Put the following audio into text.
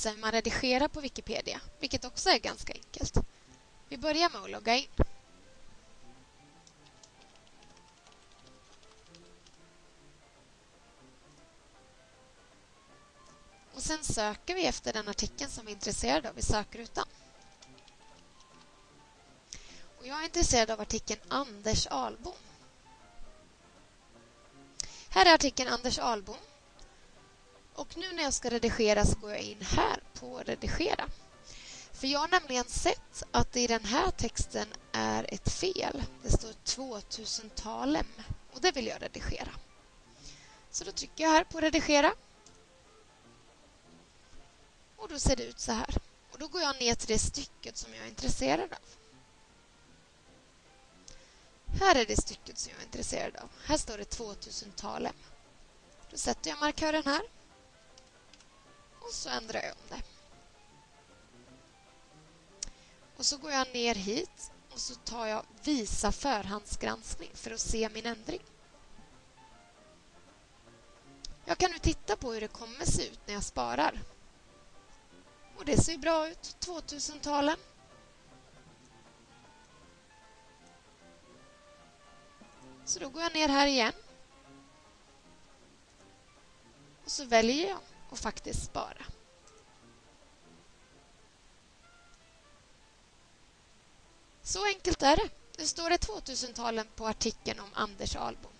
visa hur man redigerar på Wikipedia, vilket också är ganska enkelt. Vi börjar med att logga in. Och sen söker vi efter den artikeln som vi är intresserade av i sökrutan. Och jag är intresserad av artikeln Anders Albom. Här är artikeln Anders Albom. Och nu när jag ska redigera så går jag in här på redigera. För jag har nämligen sett att det i den här texten är ett fel. Det står 2000-talem och det vill jag redigera. Så då trycker jag här på redigera. Och då ser det ut så här. Och då går jag ner till det stycket som jag är intresserad av. Här är det stycket som jag är intresserad av. Här står det 2000-talem. Då sätter jag markören här. Och så ändrar jag om det. Och så går jag ner hit och så tar jag Visa förhandsgranskning för att se min ändring. Jag kan nu titta på hur det kommer se ut när jag sparar. Och det ser bra ut, 2000-talen. Så då går jag ner här igen. Och så väljer jag och faktiskt spara. Så enkelt är det. Nu står det 2000-talen på artikeln om Anders Ahlbom.